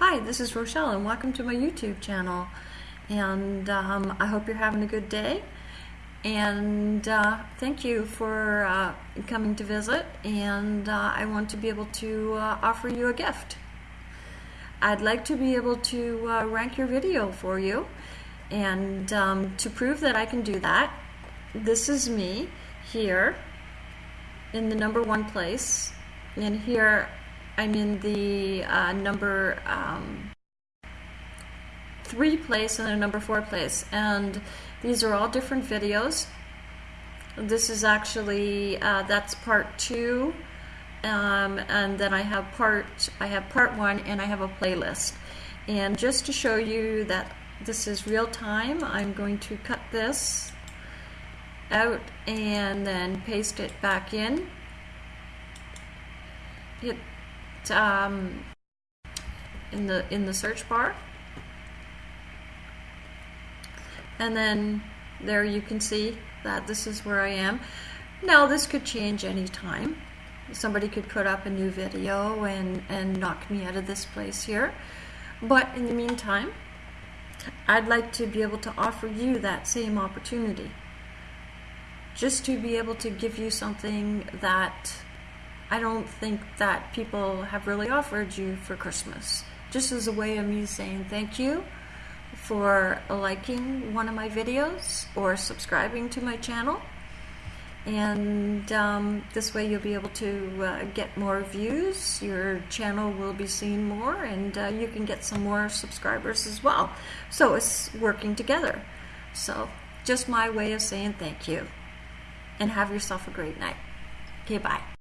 Hi, this is Rochelle and welcome to my YouTube channel. And um, I hope you're having a good day. And uh, thank you for uh, coming to visit. And uh, I want to be able to uh, offer you a gift. I'd like to be able to uh, rank your video for you. And um, to prove that I can do that, this is me here in the number one place. And here I'm in the uh, number um, three place and a number four place. And these are all different videos. This is actually, uh, that's part two. Um, and then I have part, I have part one and I have a playlist. And just to show you that this is real time, I'm going to cut this out and then paste it back in. Hit um, in the in the search bar. And then there you can see that this is where I am. Now this could change anytime somebody could put up a new video and and knock me out of this place here. But in the meantime I'd like to be able to offer you that same opportunity. Just to be able to give you something that I don't think that people have really offered you for Christmas. Just as a way of me saying thank you for liking one of my videos or subscribing to my channel. And um, this way you'll be able to uh, get more views, your channel will be seen more, and uh, you can get some more subscribers as well. So it's working together. So just my way of saying thank you. And have yourself a great night. Okay, bye.